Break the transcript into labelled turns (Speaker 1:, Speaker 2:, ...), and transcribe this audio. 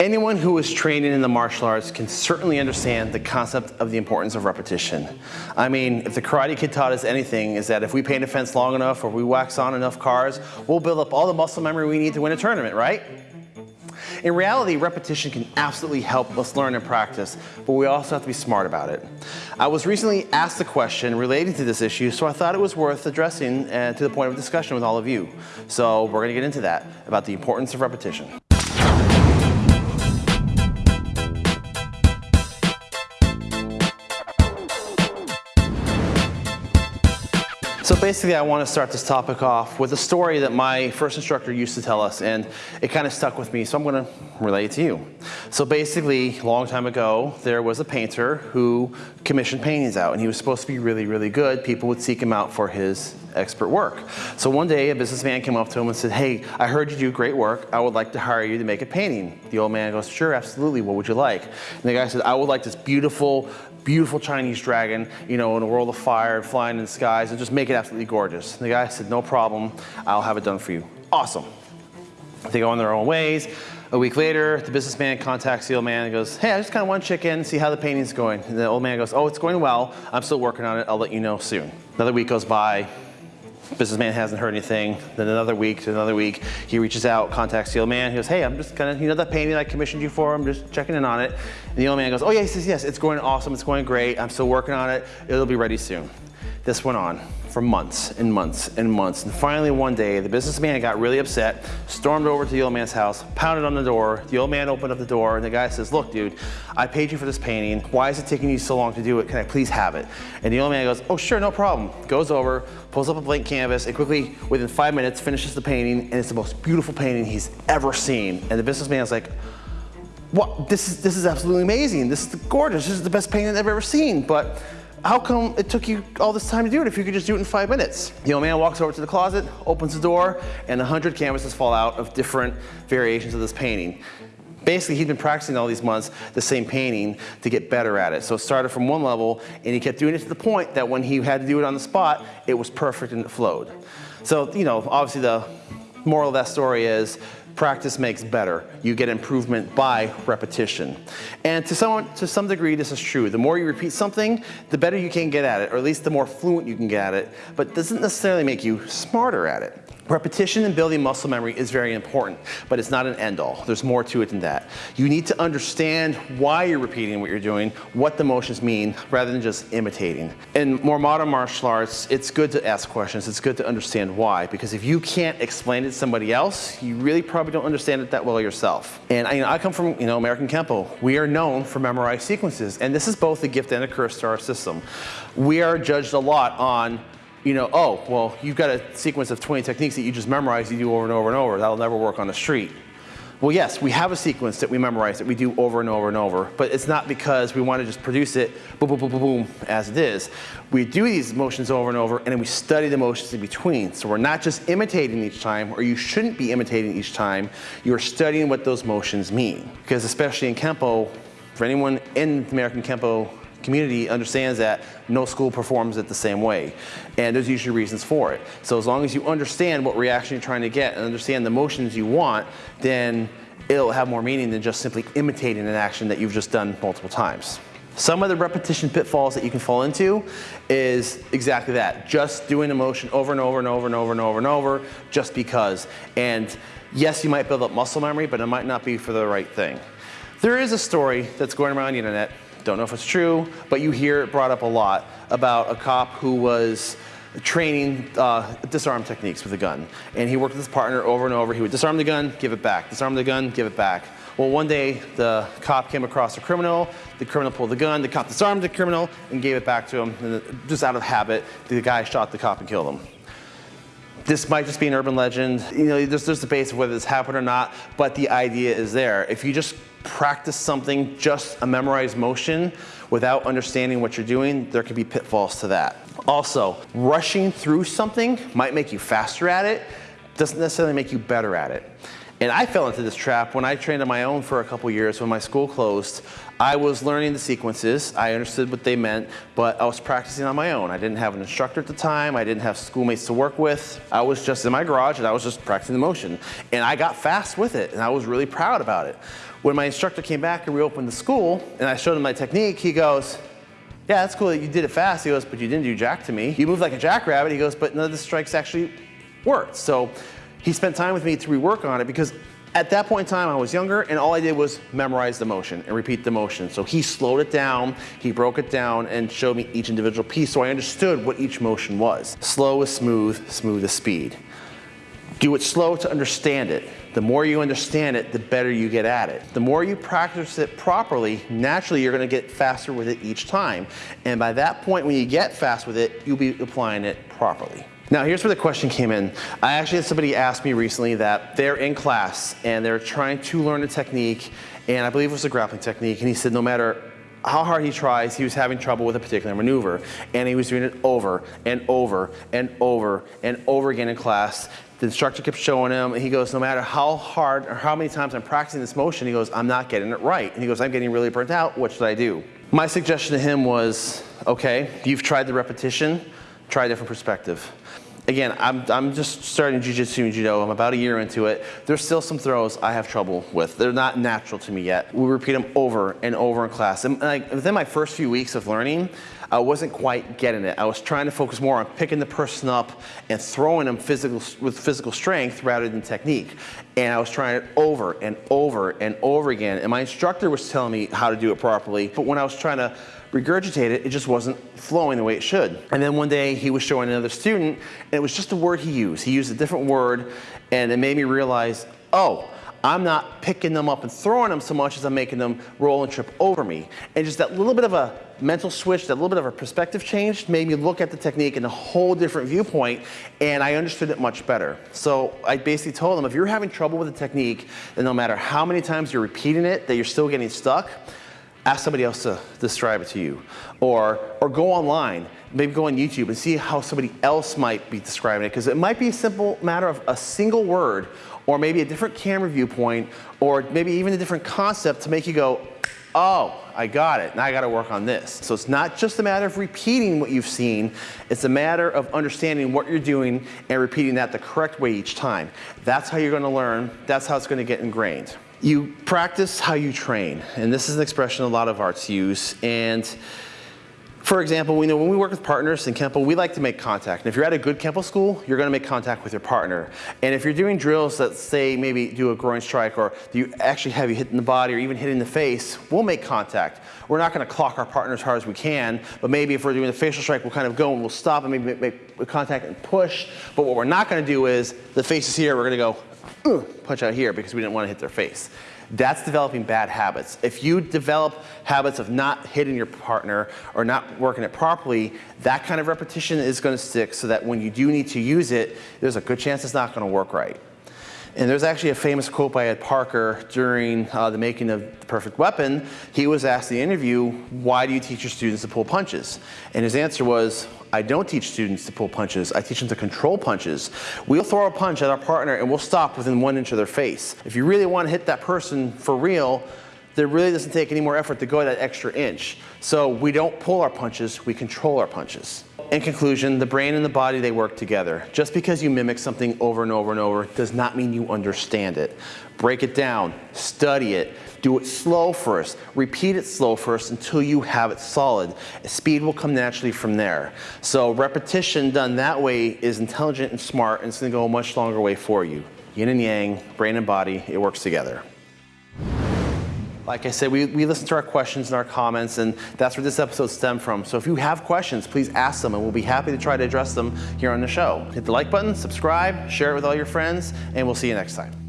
Speaker 1: Anyone who is training in the martial arts can certainly understand the concept of the importance of repetition. I mean, if the Karate Kid taught us anything, is that if we paint a fence long enough or we wax on enough cars, we'll build up all the muscle memory we need to win a tournament, right? In reality, repetition can absolutely help us learn and practice, but we also have to be smart about it. I was recently asked a question relating to this issue, so I thought it was worth addressing uh, to the point of discussion with all of you. So we're gonna get into that, about the importance of repetition. So basically I want to start this topic off with a story that my first instructor used to tell us and it kind of stuck with me so I'm going to relate it to you. So basically a long time ago there was a painter who commissioned paintings out and he was supposed to be really really good. People would seek him out for his expert work. So one day a businessman came up to him and said, hey, I heard you do great work. I would like to hire you to make a painting. The old man goes, sure, absolutely. What would you like? And the guy said, I would like this beautiful, beautiful Chinese dragon, you know, in a world of fire, flying in the skies, and just make it absolutely gorgeous. And the guy said, no problem. I'll have it done for you. Awesome. They go on their own ways. A week later, the businessman contacts the old man and goes, hey, I just kind of want to check in, see how the painting's going. And the old man goes, oh, it's going well. I'm still working on it. I'll let you know soon. Another week goes by businessman hasn't heard anything. Then another week to another week, he reaches out, contacts the old man. He goes, hey, I'm just kind of, you know that painting I commissioned you for? I'm just checking in on it. And the old man goes, oh yes, yes, yes, it's going awesome. It's going great. I'm still working on it. It'll be ready soon. This went on for months and months and months. And finally one day, the businessman got really upset, stormed over to the old man's house, pounded on the door. The old man opened up the door and the guy says, look dude, I paid you for this painting. Why is it taking you so long to do it? Can I please have it? And the old man goes, oh sure, no problem. Goes over, pulls up a blank canvas and quickly, within five minutes, finishes the painting and it's the most beautiful painting he's ever seen. And the businessman's like, what? This is, this is absolutely amazing. This is gorgeous. This is the best painting I've ever seen. But how come it took you all this time to do it if you could just do it in five minutes? The old man walks over to the closet, opens the door, and a hundred canvases fall out of different variations of this painting. Basically, he'd been practicing all these months the same painting to get better at it. So it started from one level, and he kept doing it to the point that when he had to do it on the spot, it was perfect and it flowed. So, you know, obviously the moral of that story is practice makes better. You get improvement by repetition. And to some, to some degree, this is true. The more you repeat something, the better you can get at it, or at least the more fluent you can get at it, but doesn't necessarily make you smarter at it. Repetition and building muscle memory is very important, but it's not an end all. There's more to it than that. You need to understand why you're repeating what you're doing, what the motions mean, rather than just imitating. In more modern martial arts, it's good to ask questions. It's good to understand why, because if you can't explain it to somebody else, you really probably don't understand it that well yourself. And I, you know, I come from you know, American Kenpo. We are known for memorized sequences, and this is both a gift and a curse to our system. We are judged a lot on you know, oh, well, you've got a sequence of 20 techniques that you just memorize, you do over and over and over. That'll never work on the street. Well, yes, we have a sequence that we memorize that we do over and over and over, but it's not because we want to just produce it boom, boom, boom, boom, boom, as it is. We do these motions over and over, and then we study the motions in between. So we're not just imitating each time, or you shouldn't be imitating each time. You're studying what those motions mean. Because especially in Kenpo, for anyone in American Kenpo community understands that no school performs it the same way. And there's usually reasons for it. So as long as you understand what reaction you're trying to get and understand the motions you want, then it'll have more meaning than just simply imitating an action that you've just done multiple times. Some of the repetition pitfalls that you can fall into is exactly that. Just doing a motion over and over and over and over and over and over just because. And yes, you might build up muscle memory, but it might not be for the right thing. There is a story that's going around the internet don't know if it's true, but you hear it brought up a lot about a cop who was training uh, disarm techniques with a gun. And he worked with his partner over and over. He would disarm the gun, give it back. Disarm the gun, give it back. Well, one day the cop came across a criminal. The criminal pulled the gun. The cop disarmed the criminal and gave it back to him. And just out of habit, the guy shot the cop and killed him. This might just be an urban legend. You know, there's, there's debate of whether this happened or not, but the idea is there. If you just practice something, just a memorized motion, without understanding what you're doing, there can be pitfalls to that. Also, rushing through something might make you faster at it, doesn't necessarily make you better at it. And I fell into this trap when I trained on my own for a couple years when my school closed. I was learning the sequences, I understood what they meant, but I was practicing on my own. I didn't have an instructor at the time, I didn't have schoolmates to work with. I was just in my garage and I was just practicing the motion. And I got fast with it and I was really proud about it. When my instructor came back and reopened the school and I showed him my technique, he goes, yeah, that's cool that you did it fast. He goes, but you didn't do jack to me. You moved like a jackrabbit. He goes, but none of the strikes actually worked. So he spent time with me to rework on it because at that point in time, I was younger and all I did was memorize the motion and repeat the motion. So he slowed it down, he broke it down and showed me each individual piece so I understood what each motion was. Slow is smooth, smooth is speed. Do it slow to understand it. The more you understand it, the better you get at it. The more you practice it properly, naturally you're gonna get faster with it each time. And by that point, when you get fast with it, you'll be applying it properly. Now here's where the question came in. I actually had somebody ask me recently that they're in class and they're trying to learn a technique and I believe it was a grappling technique and he said no matter how hard he tries, he was having trouble with a particular maneuver. And he was doing it over and over and over and over again in class. The instructor kept showing him, and he goes, no matter how hard or how many times I'm practicing this motion, he goes, I'm not getting it right. And he goes, I'm getting really burnt out, what should I do? My suggestion to him was, okay, you've tried the repetition, try a different perspective again, I'm, I'm just starting Jiu-Jitsu and Judo. I'm about a year into it. There's still some throws I have trouble with. They're not natural to me yet. We repeat them over and over in class. And like, within my first few weeks of learning, I wasn't quite getting it. I was trying to focus more on picking the person up and throwing them physical, with physical strength rather than technique. And I was trying it over and over and over again. And my instructor was telling me how to do it properly. But when I was trying to regurgitate it, it just wasn't flowing the way it should. And then one day he was showing another student, and it was just a word he used. He used a different word, and it made me realize, oh, I'm not picking them up and throwing them so much as I'm making them roll and trip over me. And just that little bit of a mental switch, that little bit of a perspective change made me look at the technique in a whole different viewpoint and I understood it much better. So I basically told them if you're having trouble with the technique, then no matter how many times you're repeating it, that you're still getting stuck, ask somebody else to describe it to you. Or, or go online, maybe go on YouTube and see how somebody else might be describing it because it might be a simple matter of a single word or maybe a different camera viewpoint or maybe even a different concept to make you go, oh, I got it, now I gotta work on this. So it's not just a matter of repeating what you've seen, it's a matter of understanding what you're doing and repeating that the correct way each time. That's how you're gonna learn, that's how it's gonna get ingrained. You practice how you train, and this is an expression a lot of arts use. And for example, we know when we work with partners in Kenpo, we like to make contact. And if you're at a good Kenpo school, you're gonna make contact with your partner. And if you're doing drills that say maybe do a groin strike or you actually have you hit in the body or even hit in the face, we'll make contact. We're not gonna clock our partner as hard as we can, but maybe if we're doing a facial strike, we'll kind of go and we'll stop and maybe make contact and push. But what we're not gonna do is, the face is here, we're gonna go punch out here because we didn't want to hit their face. That's developing bad habits. If you develop habits of not hitting your partner or not working it properly, that kind of repetition is going to stick so that when you do need to use it, there's a good chance it's not going to work right. And there's actually a famous quote by Ed Parker during uh, the making of The Perfect Weapon. He was asked in the interview, why do you teach your students to pull punches? And his answer was, I don't teach students to pull punches. I teach them to control punches. We'll throw a punch at our partner and we'll stop within one inch of their face. If you really want to hit that person for real, there really doesn't take any more effort to go that extra inch. So we don't pull our punches, we control our punches. In conclusion, the brain and the body, they work together. Just because you mimic something over and over and over does not mean you understand it. Break it down, study it, do it slow first, repeat it slow first until you have it solid. Speed will come naturally from there. So repetition done that way is intelligent and smart and it's gonna go a much longer way for you. Yin and yang, brain and body, it works together. Like I said, we, we listen to our questions and our comments, and that's where this episode stemmed from. So if you have questions, please ask them, and we'll be happy to try to address them here on the show. Hit the like button, subscribe, share it with all your friends, and we'll see you next time.